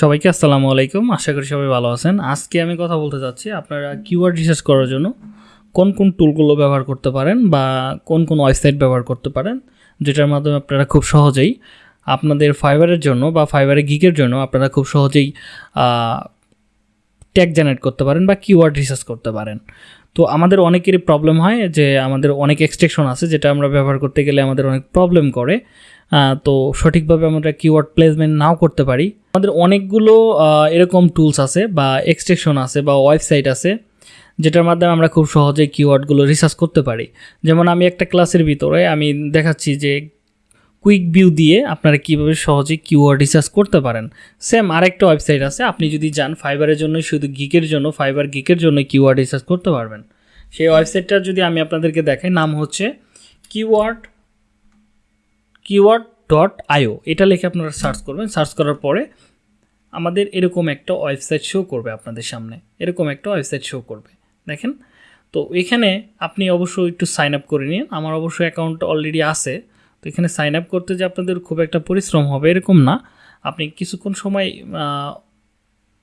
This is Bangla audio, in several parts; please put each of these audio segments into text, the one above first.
সবাইকে আসসালামু আলাইকুম। আশা করি সবাই ভালো আছেন। আজকে আমি কথা বলতে চাচ্ছি আপনারা কিওয়ার্ড রিসার্চ করার জন্য কোন কোন টুলগুলো ব্যবহার করতে পারেন বা কোন কোন ওয়েবসাইট ব্যবহার করতে পারেন, যেটার মাধ্যমে আপনারা খুব সহজেই আপনাদের ফাইবারের জন্য বা ফাইবারের গিকের জন্য আপনারা খুব সহজেই ট্যাগ জেনারেট করতে পারেন বা কিওয়ার্ড রিসার্চ করতে পারেন। তো আমাদের অনেকেরই প্রবলেম হয় যে আমাদের অনেক এক্সটেকশন আছে যেটা আমরা ব্যবহার করতে গেলে আমাদের অনেক প্রবলেম করে। তো সঠিকভাবে আমরা কিওয়ার্ড প্লেসমেন্ট নাও করতে পারি। আমাদের অনেকগুলো এরকম টুলস আছে বা এক্সটেকশন আছে বা ওয়েবসাইট আছে, যেটার মাধ্যমে আমরা খুব সহজে কিওয়ার্ডগুলো রিসার্চ করতে পারি। যেমন আমি একটা ক্লাসের ভিতরে আমি দেখাচ্ছি যে কুইক ভিউ দিয়ে আপনারা কীভাবে সহজে কিওয়ার্ড রিসার্চ করতে পারেন। সেম আরেকটা ওয়েবসাইট আছে, আপনি যদি যান ফাইবারের জন্য শুধু গিকের জন্য ফাইবার গিকের জন্য কিওয়ার্ড রিসার্চ করতে পারবেন। সেই ওয়েবসাইটটা যদি আমি আপনাদেরকে দেখাই, নাম হচ্ছে কিওয়ার্ড কিওয়ার্ড ডট আইও এটা লিখে আপনারা সার্চ করবেন। সার্চ করার পরে আমাদের এরকম একটা ওয়েবসাইট শো করবে আপনাদের সামনে। এরকম একটা ওয়েবসাইট শো করবে। দেখেন? তো এখানে আপনি অবশ্যই একটু সাইন আপ করে নিন। আমার অবশ্য অ্যাকাউন্ট অলরেডি আছে। তো এখানে সাইন আপ করতে যে আপনাদের খুব একটা পরিশ্রম হবে এরকম না। আপনি কিছুক্ষণ সময়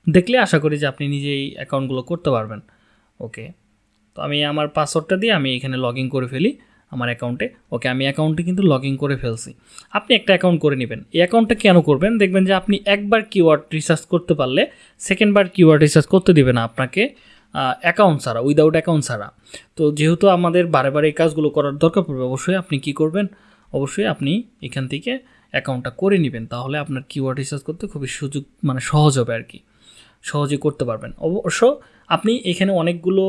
দেখলে আশা করি যে আপনি নিজেই অ্যাকাউন্টগুলো করতে পারবেন। ওকে তো আমি আমার পাসওয়ার্ডটা দিয়ে আমি এখানে লগ করে ফেলি। আমার অ্যাকাউন্টে। ওকে, আমি অ্যাকাউন্টে কিন্তু লগ ইন করে ফেলছি। আপনি একটা অ্যাকাউন্ট করে নেবেন। এই অ্যাকাউন্টটা কেন করবেন? দেখবেন যে আপনি একবার কিওয়ার্ড রিসার্চ করতে পারলে সেকেন্ডবার কিওয়ার্ড রিসার্চ করতে দিবে না আপনাকে অ্যাকাউন্ট ছাড়া উইদাউট অ্যাকাউন্ট ছাড়া। তো যেহেতু আমাদের বারে বারে এই কাজগুলো করার দরকার পড়বে, অবশ্যই আপনি কি করবেন? অবশ্যই আপনি এখান থেকে অ্যাকাউন্টটা করে নেবেন। তাহলে আপনার কিওয়ার্ড রিসার্চ করতে খুবই সুযোগ মানে সহজ হবে আর কি। সহজে করতে পারবেন। অবশ্য আপনি এখানে অনেকগুলো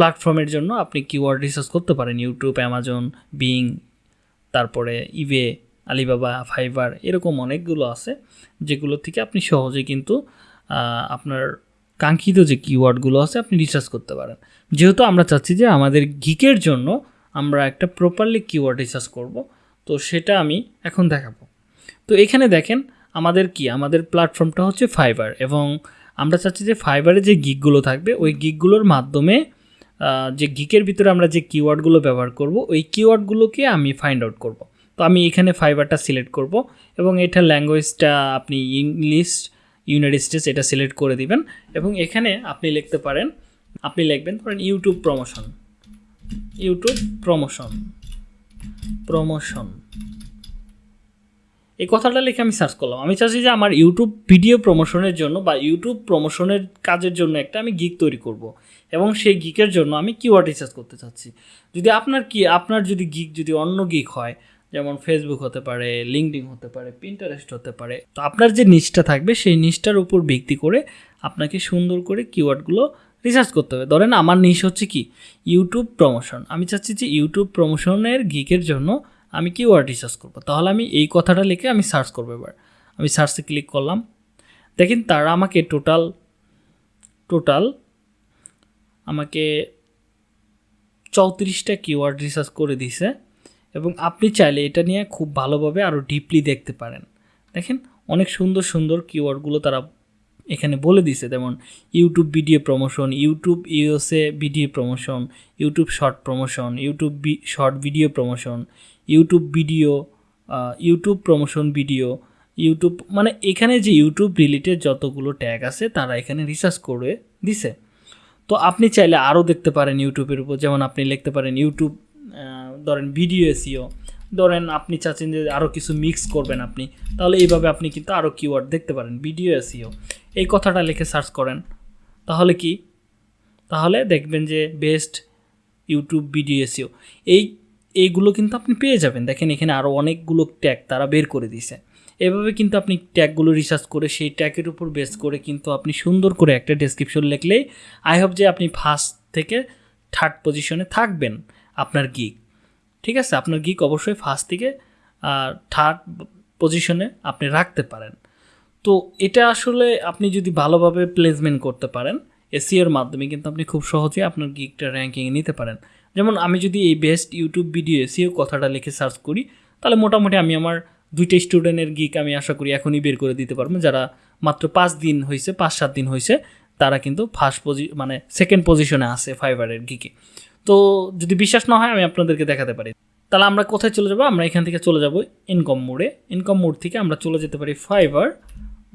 প্ল্যাটফর্মের জন্য আপনি কিওয়ার্ড রিসার্চ করতে পারেন ইউটিউব অ্যামাজন বিং তারপরে ইবে আলিবাবা ফাইবার এরকম অনেকগুলো আছে যেগুলো থেকে আপনি সহজে কিন্তু আপনার কাঙ্ক্ষিত যে কিওয়ার্ডগুলো আছে আপনি রিসার্চ করতে পারেন। যেহেতু আমরা চাচ্ছি যে আমাদের গিকের জন্য আমরা একটা প্রপারলি কিওয়ার্ড রিসার্চ করব, তো সেটা আমি এখন দেখাবো। তো এখানে দেখেন আমাদের কি? আমাদের প্ল্যাটফর্মটা হচ্ছে ফাইবার এবং আমরা চাচ্ছি যে ফাইবারে যে গিকগুলো থাকবে, ওই গিকগুলোর মাধ্যমে যে গিকের ভিতরে আমরা যে কিওয়ার্ডগুলো ব্যবহার করব, ওই কিওয়ার্ডগুলোকে আমি ফাইন্ড আউট করব। তো আমি এখানে ফাইবারটা সিলেক্ট করব এবং এটা ল্যাঙ্গুয়েজটা আপনি ইংলিশ ইউনাইটেড স্টেটস এটা সিলেক্ট করে দিবেন এবং এখানে আপনি লিখতে পারেন, আপনি লিখবেন, ধরেন YouTube promotion YouTube promotion promotion এই কথাটা লিখে আমি সার্চ করলাম। আমি চাচ্ছি যে আমার ইউটিউব ভিডিও প্রমোশনের জন্য বা ইউটিউব প্রমোশনের কাজের জন্য একটা আমি গিক তৈরি করব। এবং সেই গিকের জন্য আমি কিওয়ার্ড রিসার্চ করতে চাচ্ছি। যদি আপনার কি, আপনার যদি গিক যদি অন্য গিক হয়, যেমন ফেসবুক হতে পারে লিঙ্কডিন হতে পারে পিন্টারেস্ট হতে পারে, তো আপনার যে নিচটা থাকবে, সেই নিচটার উপর ভিত্তি করে আপনাকে সুন্দর করে কিওয়ার্ডগুলো রিসার্চ করতে হবে। ধরেন আমার নিশ হচ্ছে কি? ইউটিউব প্রমোশন আমি চাচ্ছি যে ইউটিউব প্রমোশনের গিকের জন্য আমি কিওয়ার্ড রিসার্চ করব। তাহলে আমি এই কথাটা লিখে আমি সার্চ করব এবার। আমি সার্চে ক্লিক করলাম। দেখেন তারা আমাকে টোটাল টোটাল আমাকে চৌত্রিশটা কিওয়ার্ড রিসার্চ করে দিছে এবং আপনি চাইলে এটা নিয়ে খুব ভালোভাবে আরও ডিপলি দেখতে পারেন। দেখেন, অনেক সুন্দর সুন্দর কিওয়ার্ডগুলো তারা এখানে বলে দিছে যেমন YouTube video promotion YouTube USA video promotion YouTube short promotion YouTube short video promotion YouTube video YouTube promotion video YouTube মানে এখানে যে ইউটিউব রিলেটেড যতগুলো ট্যাগ আছে, তারা এখানে রিসার্চ করে দিছে। তো আপনি চাইলে আরও দেখতে পারেন ইউটিউবের উপর, যেমন আপনি লিখতে পারেন ইউটিউব ধরেন ভিডিও এসিও ধরেন আপনি চাচ্ছেন যে আরও কিছু মিক্স করবেন আপনি, তাহলে এইভাবে আপনি কিন্তু আরও কিওয়ার্ড দেখতে পারেন, ভিডিও এসিও এই কথাটা লিখে সার্চ করেন, তাহলে কি? তাহলে দেখবেন যে বেস্ট ইউটিউব ভিডিও এসিও এই, এইগুলো কিন্তু আপনি পেয়ে যাবেন। দেখেন এখানে আরও অনেকগুলো ট্যাগ তারা বের করে দিছে এভাবে কিন্তু আপনি ট্যাগগুলো রিসার্চ করে সেই ট্যাগের উপর বেস করে কিন্তু আপনি সুন্দর করে একটা ডেসক্রিপশন লিখলেই আই হোপ যে আপনি ফার্স্ট থেকে থার্ড পজিশনে থাকবেন আপনার গিক ঠিক আছে? আপনার গিক অবশ্যই ফার্স্ট থেকে থার্ড পজিশনে আপনি রাখতে পারেন। তো এটা আসলে আপনি যদি ভালোভাবে প্লেসমেন্ট করতে পারেন এসিওর মাধ্যমে কিন্তু আপনি খুব সহজেই আপনার গিকটা র্যাঙ্কিংয়ে নিতে পারেন। যেমন আমি যদি এই বেস্ট ইউটিউব ভিডিও এসিও কথাটা লিখে সার্চ করি, তাহলে মোটামুটি আমি আমার দুইটা স্টুডেন্টের গিক আমি আশা করি এখনই বের করে দিতে পারব। যারা মাত্র পাঁচ দিন হয়েছে পাঁচ সাত দিন হয়েছে তারা কিন্তু ফার্স্ট পজি মানে সেকেন্ড পজিশনে আছে ফাইবারের গিকে তো যদি বিশ্বাস না হয়, আমি আপনাদেরকে দেখাতে পারি। তাহলে আমরা কোথায় চলে যাব? আমরা এখান থেকে চলে যাব ইনকম মোডে ইনকম মোড থেকে আমরা চলে যেতে পারি ফাইবার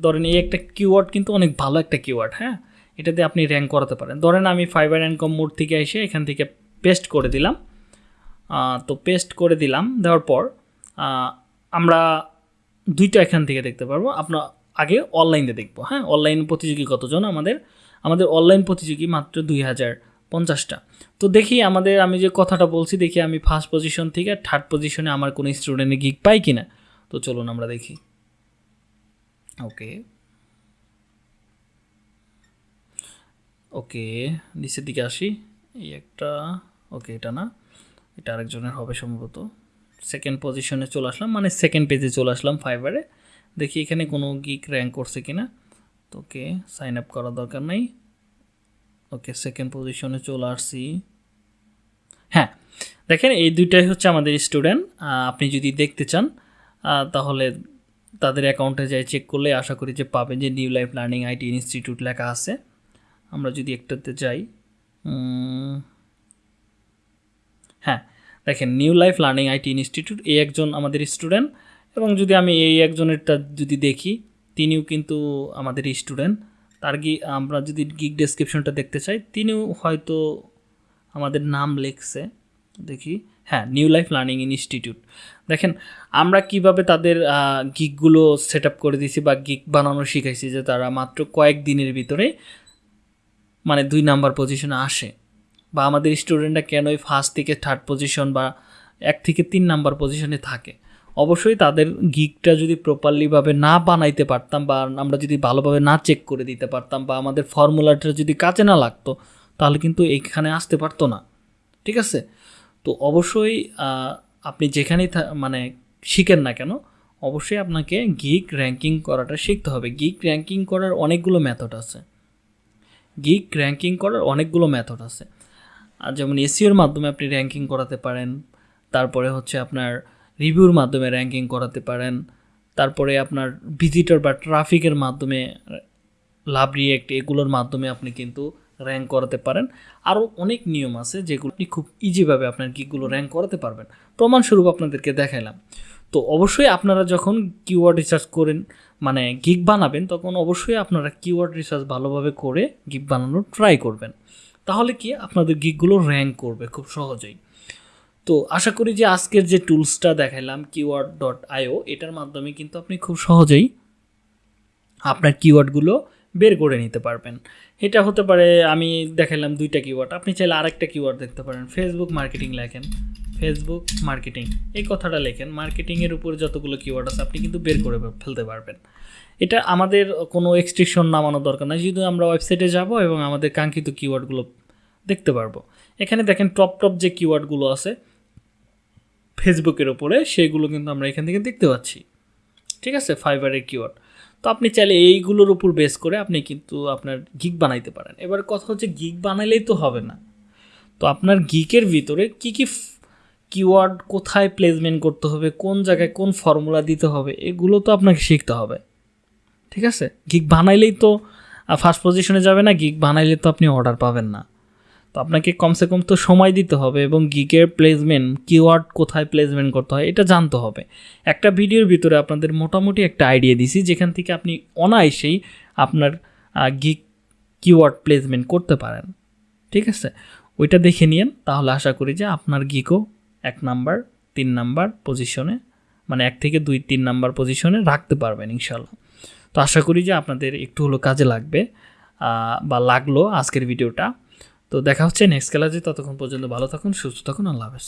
ধরেন এই একটা কিওয়ার্ড কিন্তু অনেক ভালো একটা কিওয়ার্ড হ্যাঁ? এটাতে আপনি র্যাঙ্ক করাতে পারেন। ধরেন আমি ফাইবার ইনকম মোড থেকে এসে এখান থেকে পেস্ট করে দিলাম। তো পেস্ট করে দিলাম, দেওয়ার পর আমরা দুইটা এখান থেকে দেখতে পারব। আপনার আগে অনলাইনে দেখব হ্যাঁ? অনলাইন প্রতিযোগী কতজন? আমাদের আমাদের অনলাইন প্রতিযোগী মাত্র দুই হাজার পঞ্চাশটা তো দেখি আমাদের, আমি যে কথাটা বলছি, দেখি আমি ফার্স্ট পজিশন থেকে থার্ড পজিশনে আমার কোনো স্টুডেন্টের গিক পাই কি না তো চলুন আমরা দেখি। ওকে ওকে নিচের দিকে আসি। এই একটা ওকে এটা না। এটা আরেকজনের হবে সম্ভবত। সেকেন্ড পজিশনে চলে আসলাম মানে সেকেন্ড পেজে চলে আসলাম ফাইবারে দেখি এখানে কোনো গিক র্যাঙ্ক করছে কি না তো ওকে সাইন আপ করার দরকার নাই। ওকে সেকেন্ড পজিশনে চলে আসছি। হ্যাঁ দেখেন এই দুইটাই হচ্ছে আমাদের স্টুডেন্ট আপনি যদি দেখতে চান তাহলে তাদের অ্যাকাউন্টে যাই চেক করলে আশা করি যে পাবেন যে new life learning IT institute লেখা আছে। আমরা যদি একটাতে যাই হ্যাঁ দেখেন new life learning IT institute এই একজন আমাদের স্টুডেন্ট এবং যদি আমি এই একজনেরটা যদি দেখি, তিনিও কিন্তু আমাদের স্টুডেন্ট তার গি আমরা যদি গিক ডেসক্রিপশনটা দেখতে চাই, তিনিও হয়তো আমাদের নাম লিখছে। দেখি হ্যাঁ নিউ লাইফ লার্নিং ইনস্টিটিউট দেখেন, আমরা কীভাবে তাদের গিকগুলো সেট আপ করে দিয়েছি বা গিক বানানো শিখাইছি যে তারা মাত্র কয়েক দিনের ভিতরে মানে দুই নাম্বার পজিশনে আসে। বা আমাদের স্টুডেন্টরা কেনই ফার্স্ট থেকে থার্ড পজিশন বা এক থেকে তিন নাম্বার পজিশনে থাকে? অবশ্যই তাদের গিকটা যদি প্রপারলিভাবে না বানাইতে পারতাম বা আমরা যদি ভালোভাবে না চেক করে দিতে পারতাম বা আমাদের ফর্মুলাটা যদি কাজে না লাগতো, তাহলে কিন্তু এইখানে আসতে পারতো না। ঠিক আছে? তো অবশ্যই আপনি যেখানেই মানে শিখেন না কেন, অবশ্যই আপনাকে গিক র্যাঙ্কিং করাটা শিখতে হবে। গিক র্যাঙ্কিং করার অনেকগুলো মেথড আছে। গিক র্যাঙ্কিং করার অনেকগুলো মেথড আছে। আর যেমন এসিওর মাধ্যমে আপনি র্যাঙ্কিং করাতে পারেন, তারপরে হচ্ছে আপনার রিভিউর মাধ্যমে র্যাঙ্কিং করাতে পারেন, তারপরে আপনার ভিজিটর বা ট্রাফিকের মাধ্যমে লাভ রিয়েক্ট এগুলোর মাধ্যমে আপনি কিন্তু র্যাঙ্ক করাতে পারেন। আরও অনেক নিয়ম আছে যেগুলো আপনি খুব ইজিভাবে আপনার গিকগুলো র্যাঙ্ক করাতে পারবেন। প্রমাণস্বরূপ আপনাদেরকে দেখাইলাম। তো অবশ্যই আপনারা যখন কিওয়ার্ড রিসার্চ করেন মানে গিক বানাবেন, তখন অবশ্যই আপনারা কিওয়ার্ড রিসার্চ ভালোভাবে করে গিক বানানোর ট্রাই করবেন। তাহলে কি আপনাদের গিকগুলো র্যাঙ্ক করবে খুব সহজেই। তো আশা করি যে আজকের যে টুলসটা দেখাইলাম কিওয়ার্ড ডট আইও এটার মাধ্যমে কিন্তু আপনি খুব সহজেই আপনার কিওয়ার্ডগুলো বের করে নিতে পারবেন। এটা হতে পারে, আমি দেখালাম দুইটা কিওয়ার্ড আপনি চাইলে আরেকটা কিওয়ার্ড দেখতে পারেন। ফেসবুক মার্কেটিং লেখেন। ফেসবুক মার্কেটিং এই কথাটা লেখেন। মার্কেটিংয়ের উপর যতগুলো কিওয়ার্ড আছে, আপনি কিন্তু বের করে ফেলতে পারবেন। এটা আমাদের কোনো এক্সট্রিকশন নামানোর দরকার নাই। শুধু আমরা ওয়েবসাইটে যাব এবং আমাদের কাঙ্ক্ষিত কিওয়ার্ডগুলো দেখতে পারব। এখানে দেখেন টপ টপ যে কিওয়ার্ডগুলো আছে ফেসবুকের ওপরে সেগুলো কিন্তু আমরা এখান থেকে দেখতে পাচ্ছি। ঠিক আছে? ফাইবারের কিওয়ার্ড তো আপনি চাইলে এইগুলোর উপর বেস করে আপনি কিন্তু আপনার গিক বানাইতে পারেন। এবার কথা হচ্ছে গিক বানাইলেই তো হবে না। তো আপনার গিকের ভিতরে কি কি কিওয়ার্ড কোথায় প্লেসমেন্ট করতে হবে, কোন জায়গায় কোন ফর্মুলা দিতে হবে, এগুলো তো আপনাকে শিখতে হবে। ঠিক আছে? গিক বানাইলেই তো ফার্স্ট পজিশনে যাবে না গিক বানাইলে তো আপনি অর্ডার পাবেন না। তো আপনাকে কমসে কম তো সময় দিতে হবে এবং গিকের প্লেসমেন্ট কিওয়ার্ড কোথায় প্লেসমেন্ট করতে হয়, এটা জানতে হবে। একটা ভিডিওর ভিতরে আপনাদের মোটামুটি একটা আইডিয়া দিছি, যেখান থেকে আপনি অনায়াসেই আপনার গিক কিওয়ার্ড প্লেসমেন্ট করতে পারেন। ঠিক আছে? ওইটা দেখে নিন তাহলে আশা করি যে আপনার গিকও এক নাম্বার, তিন নাম্বার পজিশনে মানে এক থেকে দুই, তিন নাম্বার পজিশনে রাখতে পারবেন ইনশাল্লাহ। তো আশা করি যে আপনাদের একটু হলো কাজে লাগবে বা লাগল আজকের ভিডিওটা। তো দেখা হচ্ছে নেক্সট ক্লাসে ততক্ষণ পর্যন্ত ভালো থাকুন, সুস্থ থাকুন, আল্লাহ হাফেজ।